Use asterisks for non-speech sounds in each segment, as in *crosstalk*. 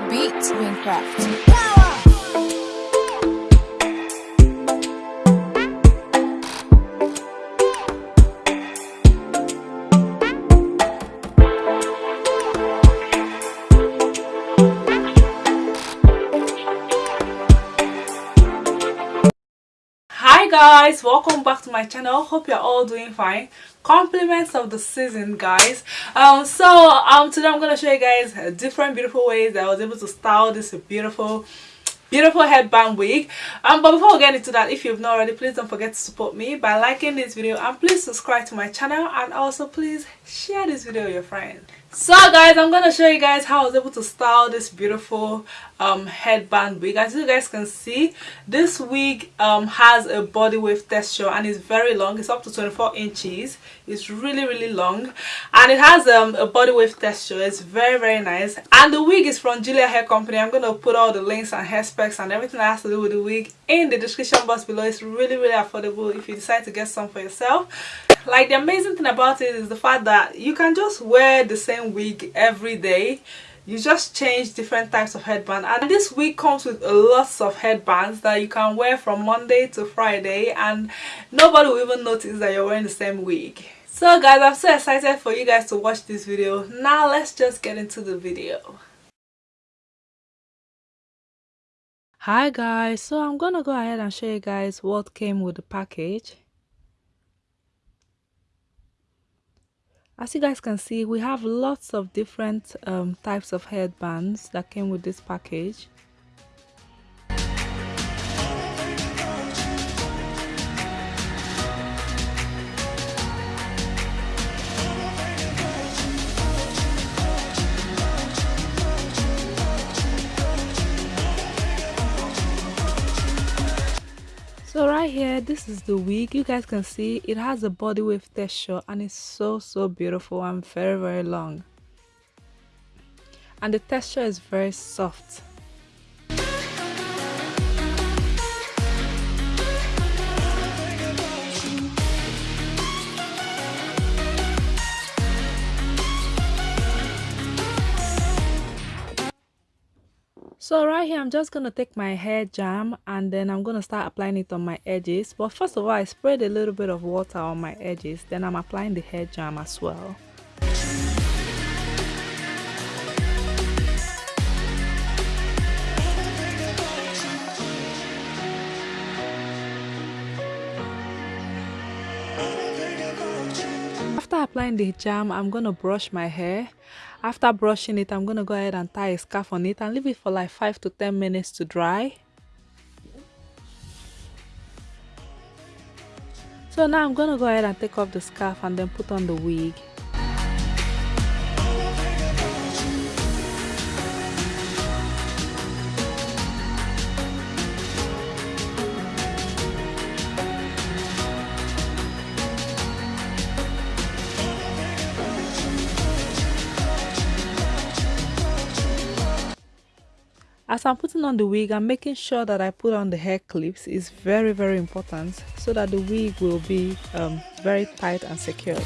the beat, Wingcraft. Guys welcome back to my channel. Hope you're all doing fine. Compliments of the season guys. Um so um today i'm gonna show you guys different beautiful ways that i was able to style this beautiful beautiful headband wig. Um but before we get into that if you've not already please don't forget to support me by liking this video and please subscribe to my channel and also please share this video with your friends so guys i'm gonna show you guys how i was able to style this beautiful um headband wig. As you guys can see this wig um has a body wave texture and it's very long. It's up to 24 inches. It's really really long. And it has um a body wave texture. It's very very nice. And the wig is from julia hair company. I'm gonna put all the links and hair specs and everything that has to do with the wig in the description box below. It's really really affordable if you decide to get some for yourself *laughs* like the amazing thing about it is the fact that you can just wear the same wig every day. You just change different types of headband. And this wig comes with lots of headbands that you can wear from monday to friday and nobody will even notice that you're wearing the same wig. So guys i'm so excited for you guys to watch this video. Now let's just get into the video. Hi guys. So i'm gonna go ahead and show you guys what came with the package as you guys can see we have lots of different um, types of headbands that came with this package so right here this is the wig. You guys can see it has a body wave texture and it's so so beautiful and very very long. And the texture is very soft so right here i'm just gonna take my hair jam and then i'm gonna start applying it on my edges. But first of all i sprayed a little bit of water on my edges. Then i'm applying the hair jam as well. After applying the jam i'm gonna brush my hair after brushing it i'm gonna go ahead and tie a scarf on it and leave it for like five to ten minutes to dry. So now i'm gonna go ahead and take off the scarf and then put on the wig as i'm putting on the wig i'm making sure that i put on the hair clips. Is very very important so that the wig will be um, very tight and secure.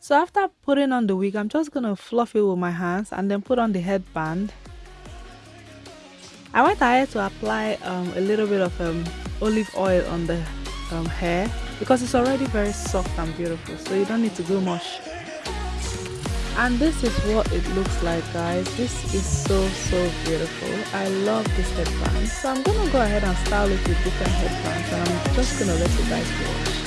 So after putting on the wig i'm just gonna fluff it with my hands and then put on the headband. I went ahead to apply um, a little bit of um, olive oil on the um, hair because it's already very soft and beautiful so you don't need to do much and this is what it looks like guys. This is so so beautiful. I love this headband. So i'm gonna go ahead and style it with different headbands and i'm just gonna let you guys watch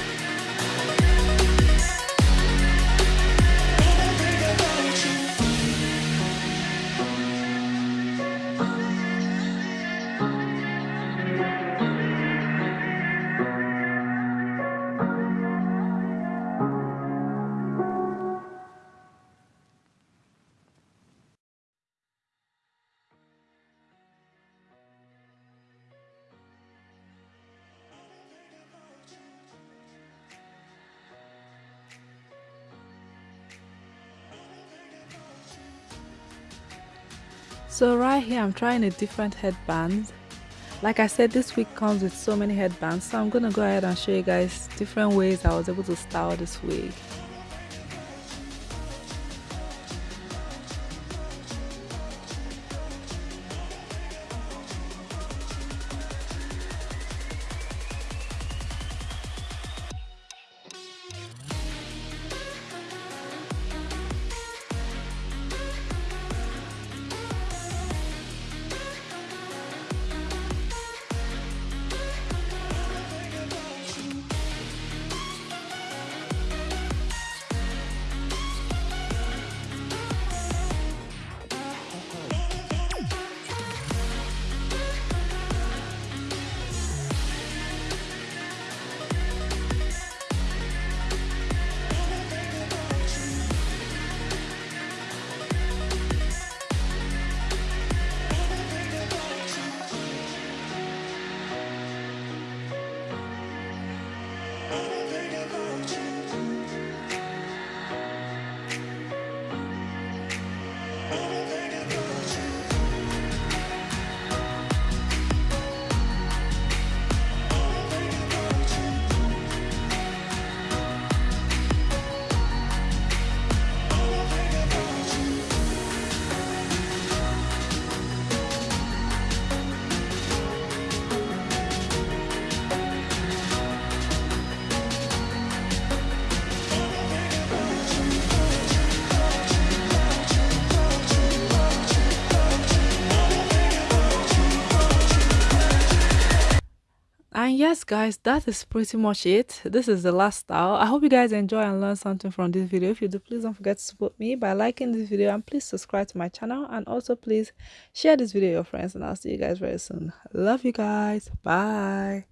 so right here i'm trying a different headband. Like i said this wig comes with so many headbands so i'm gonna go ahead and show you guys different ways i was able to style this wig yes guys that is pretty much it. This is the last style i hope you guys enjoy and learn something from this video. If you do please don't forget to support me by liking this video and please subscribe to my channel. And also please share this video with your friends and i'll see you guys very soon. Love you guys. Bye